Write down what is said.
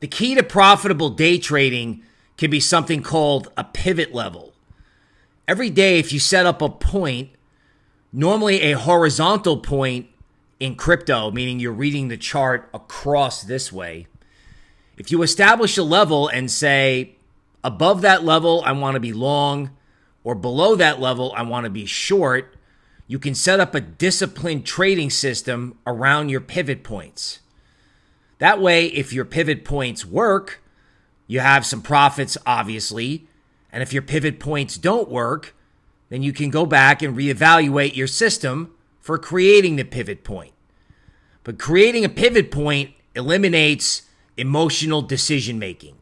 The key to profitable day trading can be something called a pivot level. Every day, if you set up a point, normally a horizontal point in crypto, meaning you're reading the chart across this way, if you establish a level and say, above that level, I want to be long, or below that level, I want to be short, you can set up a disciplined trading system around your pivot points. That way, if your pivot points work, you have some profits, obviously. And if your pivot points don't work, then you can go back and reevaluate your system for creating the pivot point. But creating a pivot point eliminates emotional decision making.